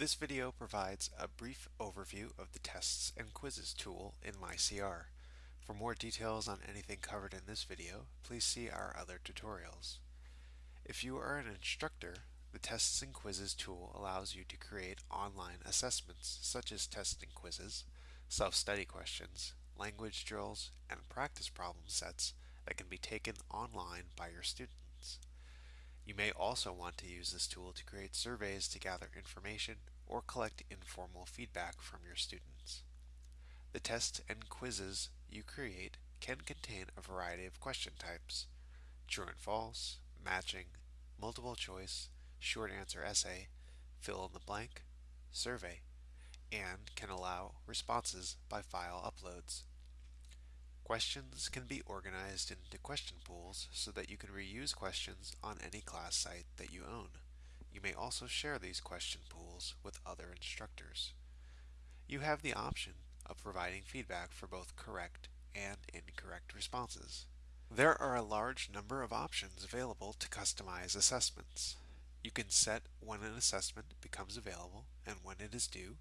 This video provides a brief overview of the Tests and Quizzes tool in MyCR. For more details on anything covered in this video, please see our other tutorials. If you are an instructor, the Tests and Quizzes tool allows you to create online assessments such as test and quizzes, self-study questions, language drills, and practice problem sets that can be taken online by your students. You may also want to use this tool to create surveys to gather information or collect informal feedback from your students. The tests and quizzes you create can contain a variety of question types, true and false, matching, multiple choice, short answer essay, fill in the blank, survey, and can allow responses by file uploads. Questions can be organized into question pools so that you can reuse questions on any class site that you own. You may also share these question pools with other instructors. You have the option of providing feedback for both correct and incorrect responses. There are a large number of options available to customize assessments. You can set when an assessment becomes available and when it is due,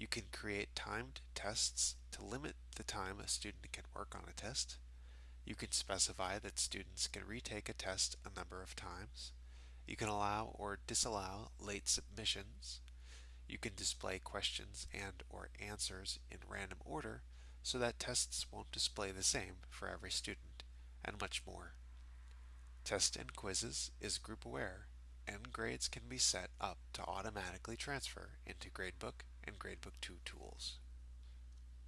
you can create timed tests to limit the time a student can work on a test. You can specify that students can retake a test a number of times. You can allow or disallow late submissions. You can display questions and or answers in random order so that tests won't display the same for every student, and much more. Test and Quizzes is group aware, and grades can be set up to automatically transfer into Gradebook and Gradebook 2 tools.